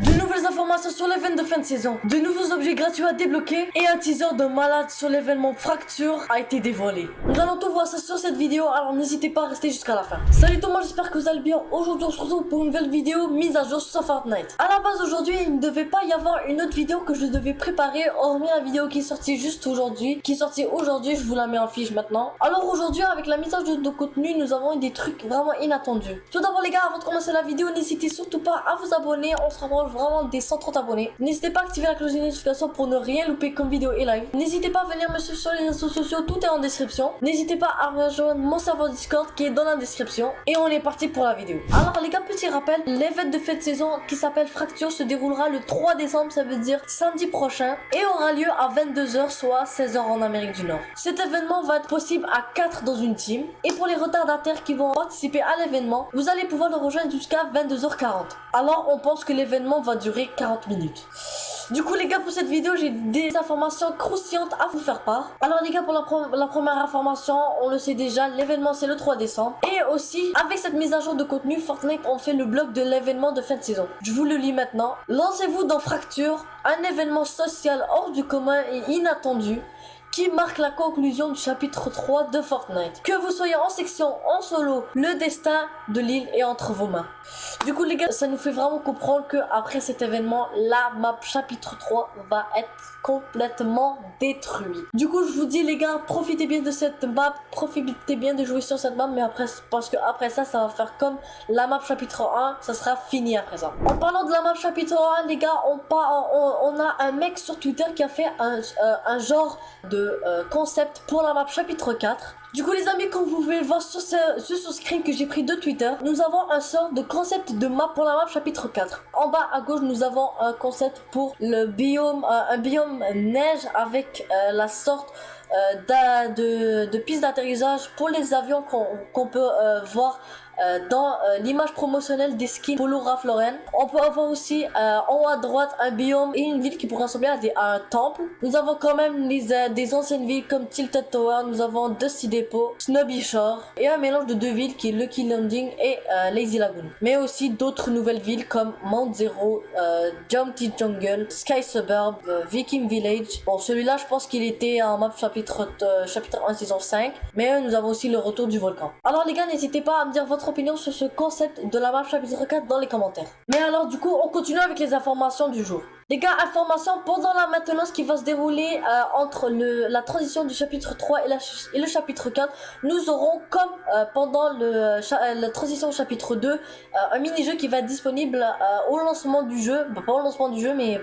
Yeah. Nouvelles informations sur l'événement de fin de saison, de nouveaux objets gratuits à débloquer et un teaser de malade sur l'événement Fracture a été dévoilé. Nous allons tout voir ça sur cette vidéo, alors n'hésitez pas à rester jusqu'à la fin. Salut tout le monde, j'espère que vous allez bien. Aujourd'hui on se retrouve pour une nouvelle vidéo mise à jour sur Fortnite. À la base aujourd'hui, il ne devait pas y avoir une autre vidéo que je devais préparer, hormis la vidéo qui est sortie juste aujourd'hui. Qui est sortie aujourd'hui, je vous la mets en fiche maintenant. Alors aujourd'hui, avec la mise à jour de contenu, nous avons eu des trucs vraiment inattendus. Tout d'abord les gars, avant de commencer la vidéo, n'hésitez surtout pas à vous abonner. On se rapproche vraiment des 130 abonnés. N'hésitez pas à activer la cloche de notification pour ne rien louper comme vidéo et live. N'hésitez pas à venir me suivre sur les réseaux sociaux, tout est en description. N'hésitez pas à rejoindre mon serveur Discord qui est dans la description. Et on est parti pour la vidéo. Alors les gars, petit rappel, l'événement de fête saison qui s'appelle Fracture se déroulera le 3 décembre, ça veut dire samedi prochain. Et aura lieu à 22h, soit 16h en Amérique du Nord. Cet événement va être possible à 4 dans une team. Et pour les retardataires qui vont participer à l'événement, vous allez pouvoir le rejoindre jusqu'à 22h40. Alors on pense que l'événement va durer 40 minutes. Du coup les gars pour cette vidéo j'ai des informations croustillantes à vous faire part. Alors les gars pour la, la première information on le sait déjà l'événement c'est le 3 décembre. Et aussi avec cette mise à jour de contenu Fortnite on fait le blog de l'événement de fin de saison. Je vous le lis maintenant. Lancez-vous dans Fracture, un événement social hors du commun et inattendu qui marque la conclusion du chapitre 3 de Fortnite. Que vous soyez en section, en solo, le destin de l'île est entre vos mains. Du coup les gars, ça nous fait vraiment comprendre que après cet événement, la map chapitre 3 va être complètement détruite. Du coup, je vous dis les gars, profitez bien de cette map, profitez bien de jouer sur cette map, mais après, parce que après ça, ça va faire comme la map chapitre 1, ça sera fini après ça. En parlant de la map chapitre 1, les gars, on, a un mec sur Twitter qui a fait un, euh, un genre de euh, concept pour la map chapitre 4. Du coup les amis, comme vous pouvez le voir sur ce, ce screen que j'ai pris de Twitter, nous avons un sort de concept de map pour la map chapitre 4. En bas à gauche, nous avons un concept pour le biome, euh, un biome neige avec euh, la sorte de, de piste d'atterrissage pour les avions qu'on peut voir dans euh, l'image promotionnelle des skins Polo Ralph. On peut avoir aussi euh, en haut à droite un biome et une ville qui pourrait ressembler à, un temple. Nous avons quand même des anciennes villes comme Tilted Tower, nous avons Dusty Depot, Snobby Shore et un mélange de deux villes qui est Lucky Landing et Lazy Lagoon. Mais aussi d'autres nouvelles villes comme Mount Zero, Jumpty Jungle, Sky Suburb, Viking Village. Bon celui-là je pense qu'il était en map chapitre, chapitre 1 saison 5 mais nous avons aussi le retour du volcan. Alors les gars n'hésitez pas à me dire votre opinion sur ce concept de la map chapitre 4 dans les commentaires. Mais alors du coup, on continue avec les informations du jour. Les gars, information pendant la maintenance qui va se dérouler euh, entre le, la transition du chapitre 3 et, la, et le chapitre 4, nous aurons comme euh, pendant le, euh, la transition au chapitre 2, un mini-jeu qui va être disponible au lancement du jeu, bah, pas au lancement du jeu, mais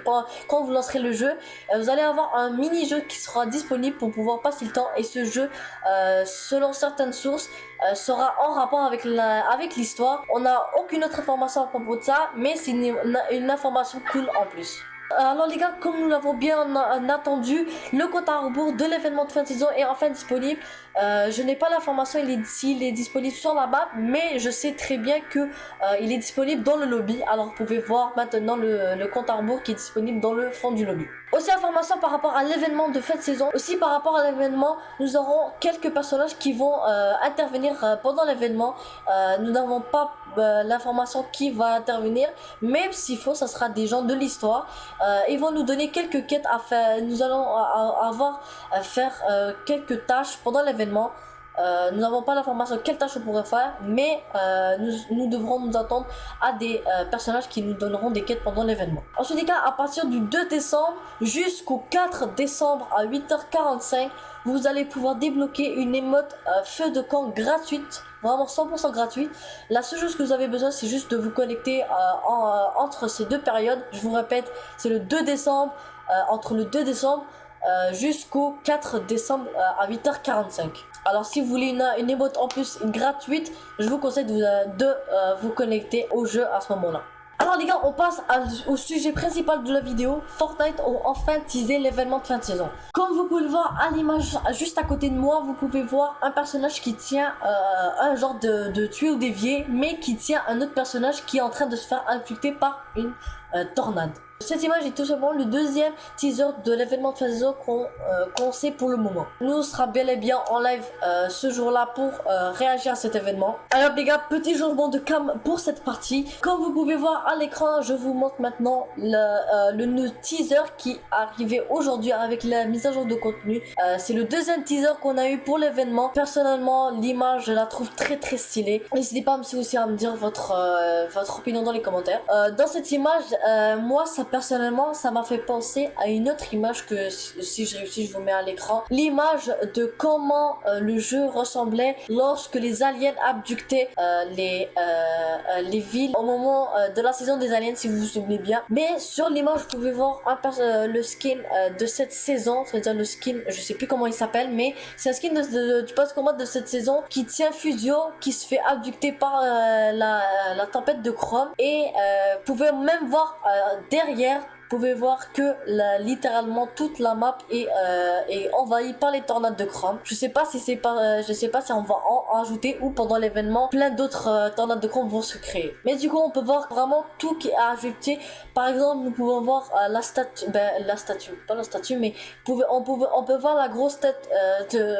quand vous lancerez le jeu, vous allez avoir un mini-jeu qui sera disponible pour pouvoir passer le temps et ce jeu, selon certaines sources, sera en rapport avec avec l'histoire. On n'a aucune autre information à propos de ça, mais c'est une, une information cool en plus. Alors les gars, comme nous l'avons bien attendu, le compte à rebours de l'événement de fin de saison est enfin disponible. Euh, je n'ai pas l'information s'il est, est disponible sur la map, mais je sais très bien que euh, il est disponible dans le lobby. Alors vous pouvez voir maintenant le, le compte à rebours qui est disponible dans le fond du lobby. Aussi information par rapport à l'événement de de saison. Aussi par rapport à l'événement, nous aurons quelques personnages qui vont euh, intervenir pendant l'événement. nous n'avons pas l'information qui va intervenir, même s'il faut, ça sera des gens de l'histoire. ils vont nous donner quelques quêtes à faire. Nous allons avoir à faire quelques tâches pendant l'événement euh, nous n'avons pas l'information quelle tâche on pourrait faire, mais euh, nous, devrons nous attendre à des euh, personnages qui nous donneront des quêtes pendant l'événement. En tous les cas, à partir du 2 décembre jusqu'au 4 décembre à 8h45, vous allez pouvoir débloquer une émote feu de camp gratuite, vraiment 100% gratuite. La seule chose que vous avez besoin, c'est juste de vous connecter entre ces deux périodes. Je vous répète, c'est le 2 décembre, entre le 2 décembre euh, jusqu'au 4 décembre euh, à 8h45. Alors si vous voulez une, une emote en plus gratuite, je vous conseille de, euh, vous connecter au jeu à ce moment-là. Alors les gars, on passe au sujet principal de la vidéo. Fortnite ont enfin teasé l'événement de fin de saison. Comme vous pouvez le voir à l'image juste à côté de moi, vous pouvez voir un personnage qui tient un genre de, de tuyau dévié, mais qui tient un autre personnage qui est en train de se faire infecter par une tornade. Cette image est tout simplement le deuxième teaser de l'événement de phase qu'on sait pour le moment. Nous sera bel et bien en live ce jour-là pour réagir à cet événement. Alors les gars, petit changement de cam pour cette partie. Comme vous pouvez voir à l'écran, je vous montre maintenant le, le teaser qui arrivait aujourd'hui avec la mise à jour de contenu. C'est le deuxième teaser qu'on a eu pour l'événement. Personnellement, l'image, je la trouve très très stylée. N'hésitez pas aussi à me dire votre, votre opinion dans les commentaires. dans cette image, moi, ça personnellement, ça m'a fait penser à une autre image que si je réussis, je vous mets à l'écran. L'image de comment euh, le jeu ressemblait lorsque les aliens abductaient euh, les, euh, les villes au moment de la saison des aliens, si vous vous souvenez bien. Mais sur l'image, vous pouvez voir un le skin de cette saison, c'est-à-dire le skin, je sais plus comment il s'appelle, mais c'est un skin de, du post combat de cette saison qui tient Fusio, qui se fait abducter par la, la, tempête de Chrome. Et vous pouvez même voir derrière hier vous pouvez voir que littéralement toute la map est, euh, est, envahie par les tornades de chrome. Je sais pas si c'est pas, euh, je sais pas si on va en ajouter ou pendant l'événement plein d'autres euh, tornades de chrome vont se créer. Mais du coup on peut voir vraiment tout qui est ajouté. Par exemple nous pouvons voir la statue, ben, la statue, pas la statue mais on, on peut voir la grosse tête de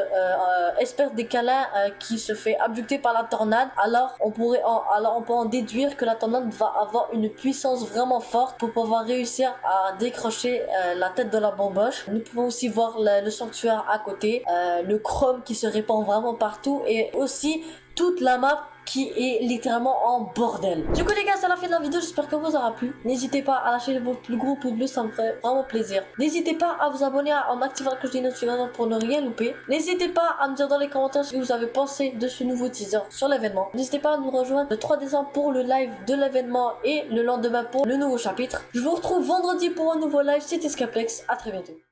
espère des câlins qui se fait abducter par la tornade. Alors on pourrait, alors on peut en déduire que la tornade va avoir une puissance vraiment forte pour pouvoir réussir à décrocher euh, la tête de la bamboche. Nous pouvons aussi voir le, sanctuaire à côté, euh, le chrome qui se répand vraiment partout et aussi toute la map qui est littéralement en bordel. Du coup les gars c'est la fin de la vidéo, j'espère que vous aura plu. N'hésitez pas à lâcher votre plus gros pouce bleu, ça me ferait vraiment plaisir. N'hésitez pas à vous abonner en activant la cloche des notifications pour ne rien louper. N'hésitez pas à me dire dans les commentaires ce que vous avez pensé de ce nouveau teaser sur l'événement. N'hésitez pas à nous rejoindre le 3 décembre pour le live de l'événement et le lendemain pour le nouveau chapitre. Je vous retrouve vendredi pour un nouveau live, c'était Scaplex, à très bientôt.